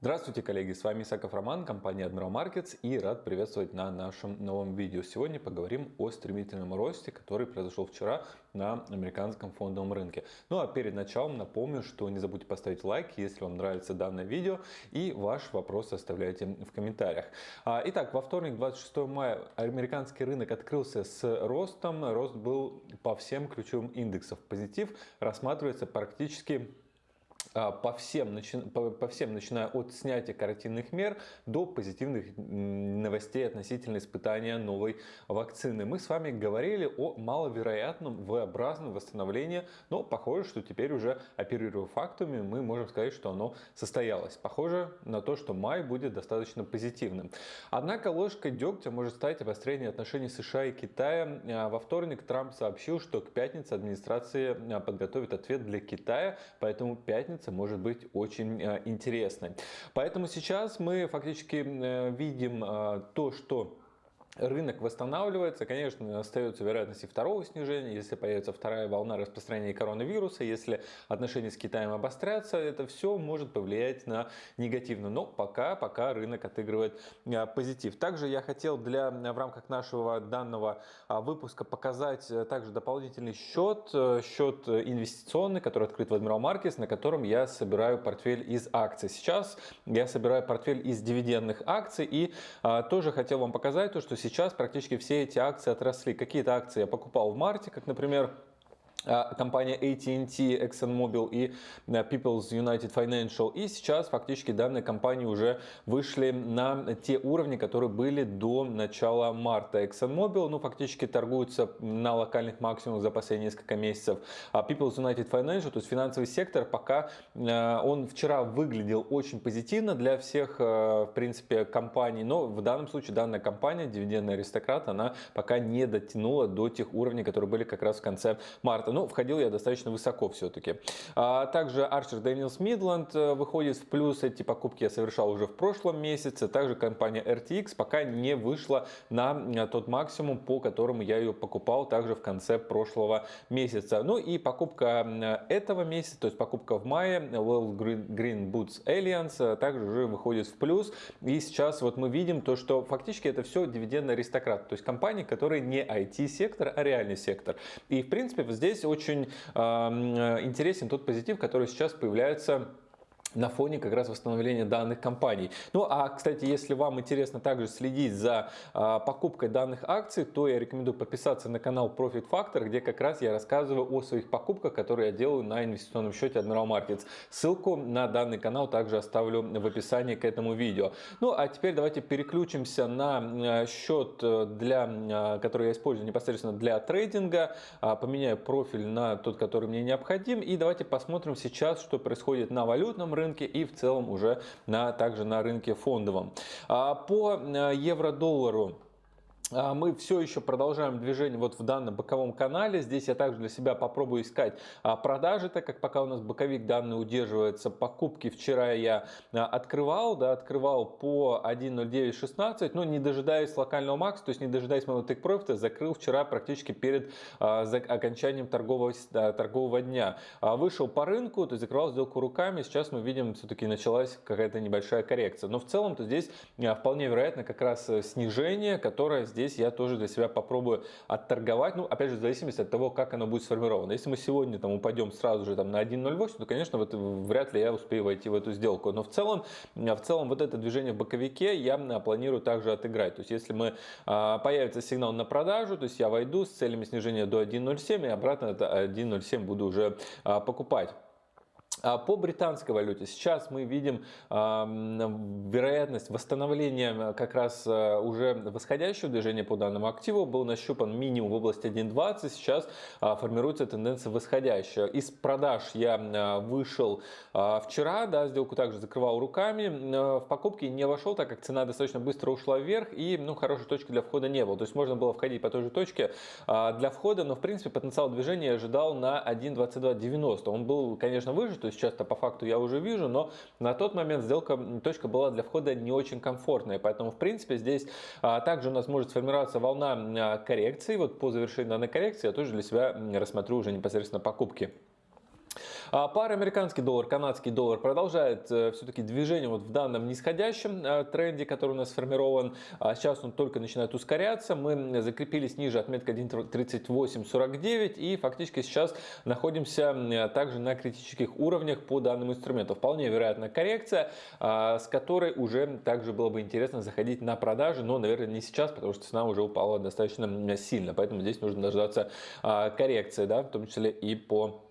Здравствуйте, коллеги! С вами Исаков Роман, компания Admiral Markets и рад приветствовать на нашем новом видео. Сегодня поговорим о стремительном росте, который произошел вчера на американском фондовом рынке. Ну а перед началом напомню, что не забудьте поставить лайк, если вам нравится данное видео и ваш вопрос оставляйте в комментариях. А, итак, во вторник, 26 мая, американский рынок открылся с ростом. Рост был по всем ключевым индексам. Позитив рассматривается практически по всем, по, по всем, начиная от снятия карантинных мер до позитивных новостей относительно испытания новой вакцины. Мы с вами говорили о маловероятном V-образном восстановлении, но похоже, что теперь уже оперируя фактами, мы можем сказать, что оно состоялось. Похоже на то, что май будет достаточно позитивным. Однако ложкой дегтя может стать обострение отношений США и Китая. А, во вторник Трамп сообщил, что к пятнице администрация а, подготовит ответ для Китая, поэтому пятница пятница может быть очень э, интересной. Поэтому сейчас мы фактически э, видим э, то, что Рынок восстанавливается, конечно, остается вероятность и второго снижения, если появится вторая волна распространения коронавируса, если отношения с Китаем обострятся, это все может повлиять на негативно. Но пока, пока рынок отыгрывает а, позитив. Также я хотел для, в рамках нашего данного а, выпуска показать э, также дополнительный счет, э, счет инвестиционный, который открыт в Admiral Markets, на котором я собираю портфель из акций. Сейчас я собираю портфель из дивидендных акций и а, тоже хотел вам показать то, что сейчас сейчас практически все эти акции отросли. Какие-то акции я покупал в марте, как, например, компания AT&T, ExxonMobil и э, People's United Financial. И сейчас фактически данные компании уже вышли на те уровни, которые были до начала марта. ExxonMobil ну, фактически торгуются на локальных максимумах за последние несколько месяцев. А People's United Financial, то есть финансовый сектор, пока э, он вчера выглядел очень позитивно для всех, э, в принципе, компаний. Но в данном случае данная компания, дивидендный аристократ, она пока не дотянула до тех уровней, которые были как раз в конце марта но входил я достаточно высоко все-таки. А также Daniels Midland э, выходит в плюс, эти покупки я совершал уже в прошлом месяце. Также компания RTX пока не вышла на э, тот максимум, по которому я ее покупал также в конце прошлого месяца. Ну и покупка э, этого месяца, то есть покупка в мае, Well Green Boots Alliance, также уже выходит в плюс. И сейчас вот мы видим то, что фактически это все дивидендный аристократ, то есть компании, которые не IT-сектор, а реальный сектор. И в принципе здесь очень интересен тот позитив, который сейчас появляется на фоне как раз восстановления данных компаний. Ну а, кстати, если вам интересно также следить за а, покупкой данных акций, то я рекомендую подписаться на канал Profit Factor, где как раз я рассказываю о своих покупках, которые я делаю на инвестиционном счете Admiral Markets. Ссылку на данный канал также оставлю в описании к этому видео. Ну а теперь давайте переключимся на а, счет, э, для, а, который я использую непосредственно для трейдинга. А, поменяю профиль на тот, который мне необходим. И давайте посмотрим сейчас, что происходит на валютном рынке и в целом уже на, также на рынке фондовом. А, по э, евро-доллару мы все еще продолжаем движение вот в данном боковом канале. Здесь я также для себя попробую искать а, продажи, так как пока у нас боковик данный удерживается. Покупки вчера я а, открывал, да, открывал по 1.0916, но не дожидаясь локального макса, то есть не дожидаясь моего тейк профита, закрыл вчера практически перед окончанием торгового, торгового дня. Вышел по рынку, то есть закрывал сделку руками. Сейчас мы видим, все-таки началась какая-то небольшая коррекция. Но в целом, то здесь вполне вероятно как раз э, снижение, которое здесь здесь я тоже для себя попробую отторговать, ну, опять же, в зависимости от того, как оно будет сформировано. Если мы сегодня там упадем сразу же там на 1.08, то, конечно, вот, вряд ли я успею войти в эту сделку. Но в целом, в целом вот это движение в боковике я планирую также отыграть. То есть, если мы, а, появится сигнал на продажу, то есть я войду с целями снижения до 1.07 и обратно это 1.07 буду уже а, покупать. А по британской валюте сейчас мы видим вероятность восстановления как раз а, уже восходящего движения по данному активу. Был нащупан минимум в области 1.20, сейчас а, формируется тенденция восходящая. Из продаж я вышел вчера, да, сделку также закрывал руками. В покупки не вошел, так как цена достаточно быстро ушла вверх и ну, хорошей точки для входа не было. То есть можно было входить по той же точке для входа, но в принципе потенциал движения ожидал на 1.2290. Он был, конечно, выше, то есть сейчас-то по факту я уже вижу, но на тот момент сделка, точка была для входа не очень комфортная, поэтому в принципе здесь а, также у нас может сформироваться волна а, коррекции, вот по завершении данной коррекции я тоже для себя рассмотрю уже непосредственно покупки. А пара американский доллар, канадский доллар продолжает э, все-таки движение вот в данном нисходящем э, тренде, который у нас сформирован. А сейчас он только начинает ускоряться. Мы закрепились ниже отметка 1.3849 и фактически сейчас находимся также на критических уровнях по данному инструменту. Вполне вероятно коррекция, а, с которой уже также было бы интересно заходить на продажи, но, наверное, не сейчас, потому что цена уже упала достаточно сильно. Поэтому здесь нужно дождаться а, коррекции, да, в том числе и по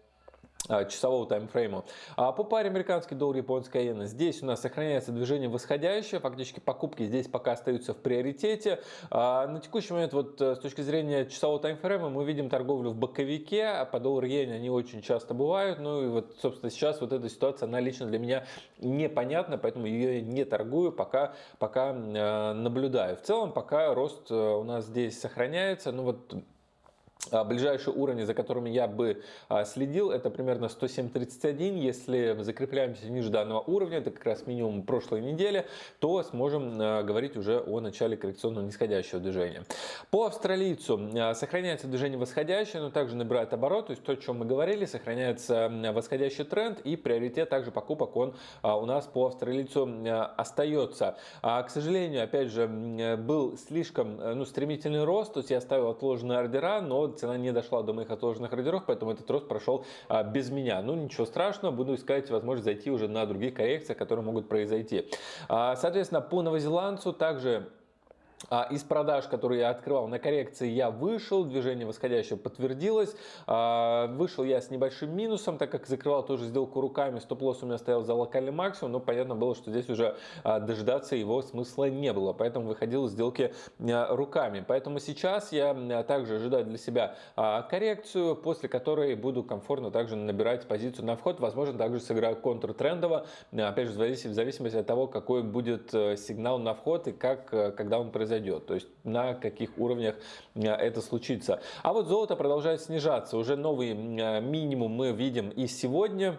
часового таймфрейма. А по паре американский доллар, японская иена, здесь у нас сохраняется движение восходящее, фактически покупки здесь пока остаются в приоритете. А на текущий момент вот э, с точки зрения часового таймфрейма мы видим торговлю в боковике, а по доллар иене они очень часто бывают. Ну и вот, собственно, сейчас вот эта ситуация, она лично для меня непонятна, поэтому ее не торгую, пока, пока э, наблюдаю. В целом, пока рост э, у нас здесь сохраняется, ну вот а, ближайшие уровни, за которыми я бы а, следил, это примерно 107.31. Если закрепляемся ниже данного уровня, это как раз минимум прошлой недели, то сможем а, говорить уже о начале коррекционного нисходящего движения. По австралийцу сохраняется движение восходящее, но также набирает оборот, то есть то, о чем мы говорили, сохраняется восходящий тренд и приоритет также покупок он у нас по австралийцу остается. К сожалению, опять же, был слишком ну, стремительный рост, то есть я ставил отложенные ордера, но цена не дошла до моих отложенных ордеров, поэтому этот рост прошел а, без меня. Ну, ничего страшного, буду искать возможность зайти уже на другие коррекции, которые могут произойти. А, соответственно, по новозеландцу также из продаж, которые я открывал на коррекции, я вышел, движение восходящее подтвердилось. А, вышел я с небольшим минусом, так как закрывал тоже сделку руками, стоп-лосс у меня стоял за локальный максимум, но понятно было, что здесь уже а, дожидаться его смысла не было, поэтому выходил из сделки руками. Поэтому сейчас я также ожидаю для себя коррекцию, после которой буду комфортно также набирать позицию на вход. Возможно, также сыграю контртрендово, опять же, в зависимости от того, какой будет э, сигнал на вход и как, э, когда он произойдет произойдет, то есть на каких уровнях э, это случится. А вот золото продолжает снижаться, уже новый э, минимум мы видим и сегодня.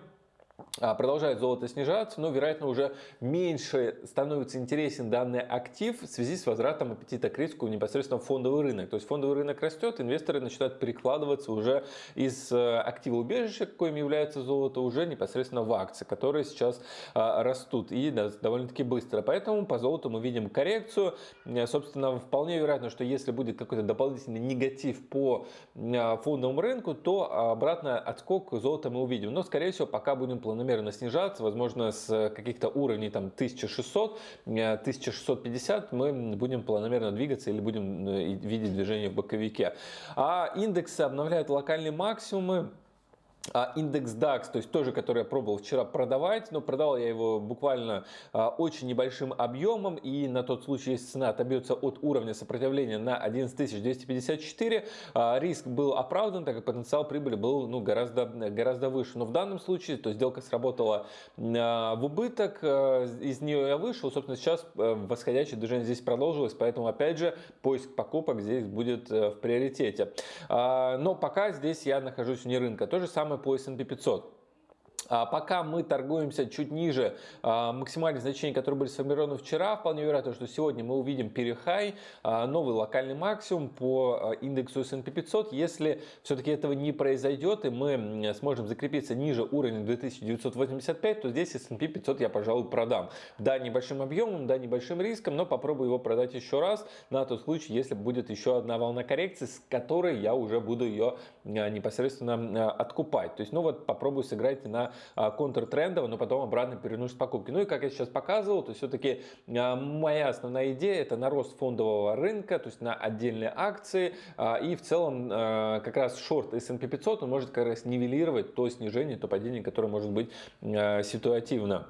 А, продолжает золото снижаться, но, вероятно, уже меньше становится интересен данный актив в связи с возвратом аппетита к риску непосредственно в фондовый рынок. То есть фондовый рынок растет, инвесторы начинают перекладываться уже из э, актива убежища, каким является золото, уже непосредственно в акции, которые сейчас а, растут и довольно-таки быстро. Поэтому по золоту мы видим коррекцию. Э, собственно, вполне вероятно, что если будет какой-то дополнительный негатив по а, фондовому рынку, то обратно отскок золота мы увидим. Но, скорее всего, пока будем планомерно снижаться, возможно, с каких-то уровней там 1600, 1650 э, мы будем планомерно двигаться или будем э, видеть движение в боковике. А индексы обновляют локальные максимумы. А индекс DAX, то есть тоже, который я пробовал вчера продавать, но продавал я его буквально а, очень небольшим объемом, и на тот случай, если цена отобьется от уровня сопротивления на 11254, а, риск был оправдан, так как потенциал прибыли был ну, гораздо, гораздо выше. Но в данном случае, то сделка сработала в убыток, из нее я вышел, собственно, сейчас восходящее движение здесь продолжилось, поэтому, опять же, поиск покупок здесь будет в приоритете. Но пока здесь я нахожусь вне рынка. То же самое по S&P 500. А пока мы торгуемся чуть ниже а, максимальных значений, которые были сформированы вчера, вполне вероятно, что сегодня мы увидим перехай, а, новый локальный максимум по индексу S&P 500. Если все-таки этого не произойдет и мы сможем закрепиться ниже уровня 2985, то здесь S&P 500 я, пожалуй, продам. Да, небольшим объемом, да, небольшим риском, но попробую его продать еще раз на тот случай, если будет еще одна волна коррекции, с которой я уже буду ее непосредственно откупать. То есть, ну вот попробую сыграть на контртрендово, но потом обратно переносит покупки. Ну и как я сейчас показывал, то все-таки а, моя основная идея это на рост фондового рынка, то есть на отдельные акции а, и в целом как раз шорт S&P 500 он может как раз нивелировать то снижение, то падение, которое может быть ситуативно.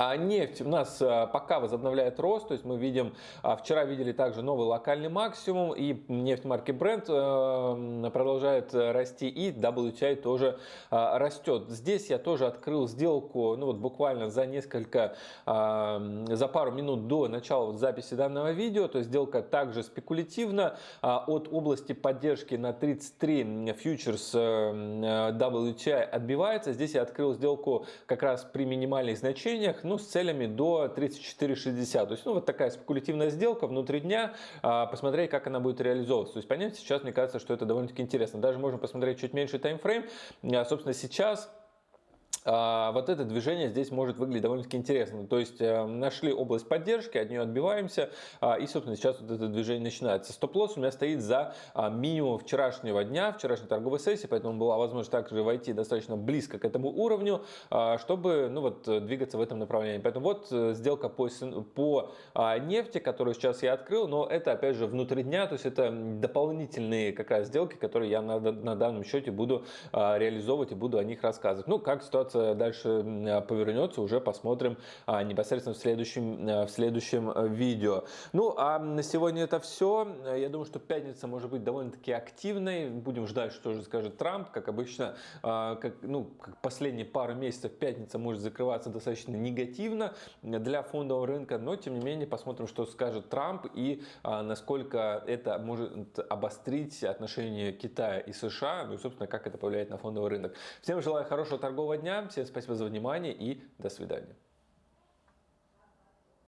А нефть у нас а, пока возобновляет рост, то есть мы видим, а, вчера видели также новый локальный максимум, и нефть марки Brent э, продолжает расти, и WTI тоже а, растет. Здесь я тоже открыл сделку, ну вот буквально за несколько, за пару минут до начала записи данного видео, то есть сделка также спекулятивна, от области поддержки на 33 фьючерс э, WTI отбивается. Здесь я открыл сделку как раз при минимальных значениях, ну, с целями до 34,60. То есть, ну, вот такая спекулятивная сделка внутри дня, а, посмотреть, как она будет реализовываться. То есть, понять сейчас, мне кажется, что это довольно-таки интересно. Даже можно посмотреть чуть меньше таймфрейм. А, собственно, сейчас вот это движение здесь может выглядеть довольно-таки интересно. То есть э, нашли область поддержки, от нее отбиваемся, а, и, собственно, сейчас вот это движение начинается. Стоп-лосс у меня стоит за а, минимум вчерашнего дня, вчерашней торговой сессии, поэтому была возможность также войти достаточно близко к этому уровню, чтобы ну, вот, двигаться в этом направлении. Поэтому вот э, сделка по, по нефти, которую сейчас я открыл, но это, опять же, внутри дня, то есть это дополнительные как раз сделки, которые я на, на данном счете буду реализовывать и буду о них рассказывать. Ну, как ситуация ситуация дальше а, повернется, уже посмотрим а, непосредственно в следующем, а, в следующем видео. Ну, а на сегодня это все. Я думаю, что пятница может быть довольно-таки активной. Будем ждать, что же скажет Трамп. Как обычно, как, ну, как последние пару месяцев пятница может закрываться достаточно негативно для фондового рынка, но тем не менее посмотрим, что скажет Трамп и насколько это может обострить отношения Китая и США, ну и, собственно, как это повлияет на фондовый рынок. Всем желаю хорошего торгового дня, Всем спасибо за внимание и до свидания.